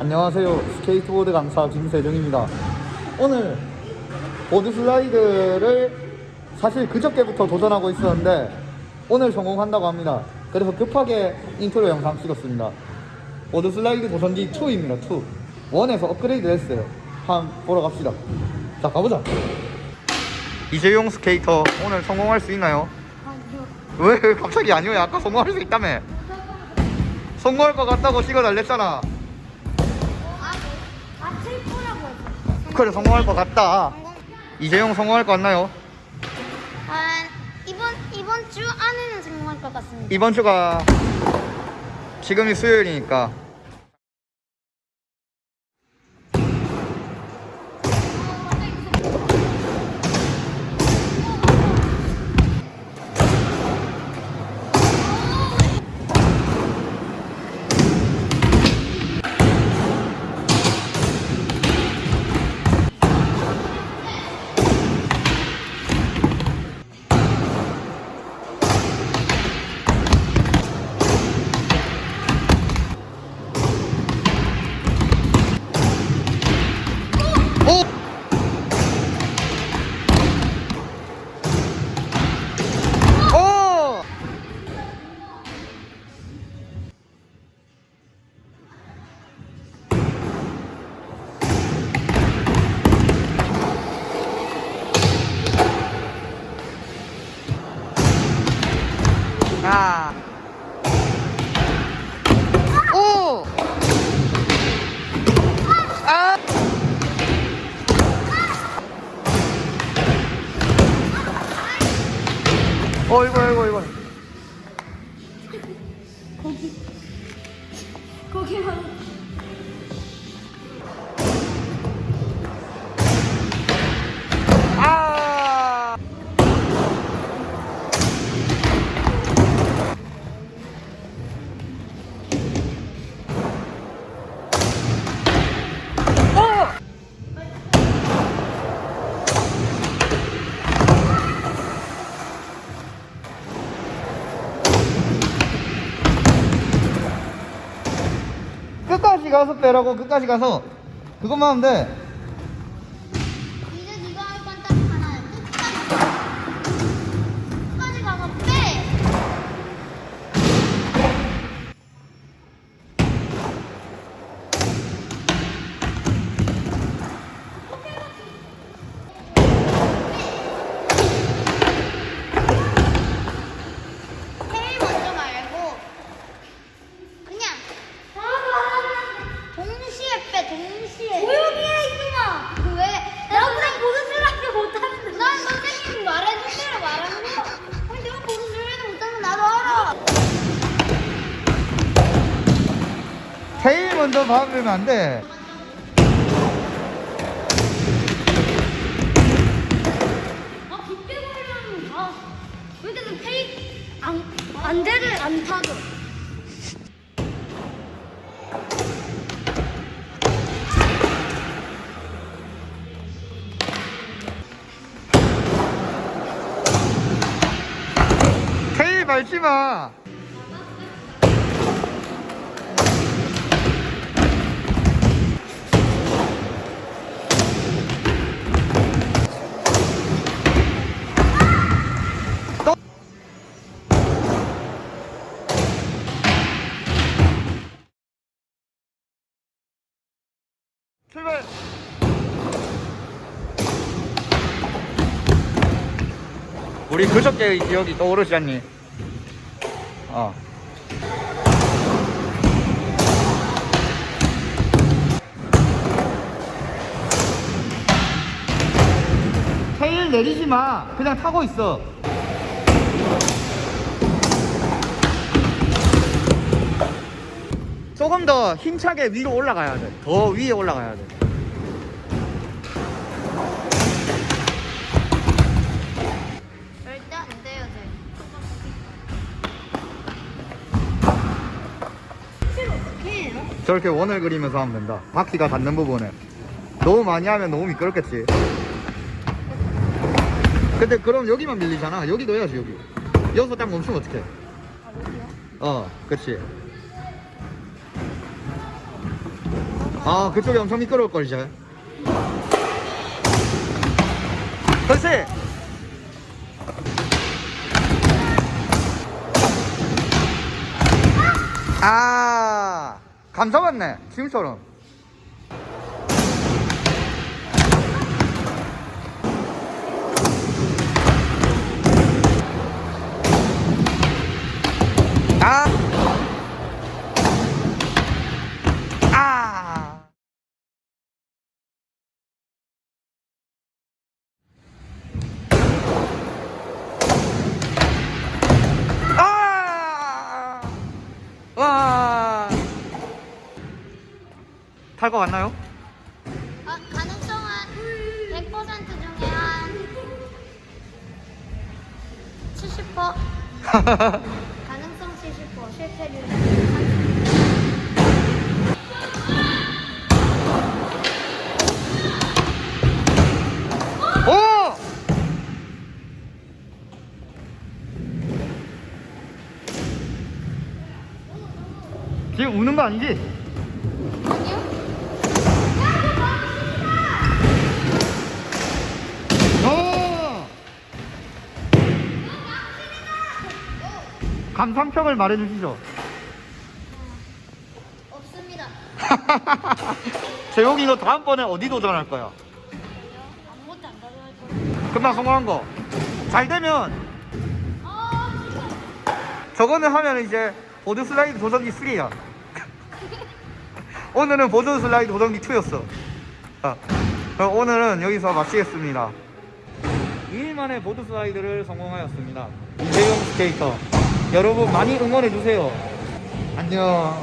안녕하세요. 스케이트보드 강사 김세정입니다. 오늘 board slide를 사실 그저께부터 도전하고 있었는데 오늘 성공한다고 합니다. 그래서 급하게 인트로 영상 찍었습니다. board slide 도전기 2입니다. 2. 1에서 업그레이드 했어요. 한번 보러 갑시다. 자, 가보자. 이재용 스케이터 오늘 성공할 수 있나요? 왜 갑자기 아니요? 아까 성공할 수 있다며. 성공할 것 같다고 찍어 달랬잖아. 아, 아, 칠코라고 그래 성공할 것 같다. 이재용 성공할 것 같나요? 아, 이번 이번 주 안에는 성공할 것 같습니다. 이번 주가 지금이 수요일이니까 아. 오! 아! 어이구 어이구 어이구 가서 빼라고 끝까지 가서 그것만 하면 돼 테일 먼저 밟으면 안 돼. 아 걸리면 아왜 이렇게 테일 안, 안대를 안 타죠 밟지 마. 출발. 우리 그저께의 기억이 떠오르지 않니? 어. 테일 내리지 마. 그냥 타고 있어. 조금 더 힘차게 위로 올라가야 돼. 더 위에 올라가야 돼. 절대 안 돼요 제 어떻게 해요? 저렇게 원을 그리면서 하면 된다. 바퀴가 닿는 부분에. 너무 많이 하면 너무 미끄럽겠지. 근데 그럼 여기만 밀리잖아. 여기 넣어야지, 여기. 여기서 딱 멈추면 어떡해. 아 여기요? 어, 그치. 아 그쪽이 엄청 미끄러울 걸 이제 글쎄 아 감사받네 지금처럼 탈거 같나요? 아, 가능성은 100% 중에 한 70%. 가능성 70%, 실패률 30%. 오! 지금 우는 거 아니지? 아니요? 어! 감상평을 말해주시죠. 없습니다. 재용이 너 다음번에 어디 도전할 거야? 아무것도 안 가져갈 거예요. 금방 성공한 거. 잘 되면 아, 저거는 하면 이제 board slide 도전기 3야. 오늘은 board slide 도전기 2였어. 아, 그럼 오늘은 여기서 마치겠습니다. 2일 만에 board slide를 성공하였습니다. 이재용 스케이터. 여러분 많이 응원해주세요. 안녕.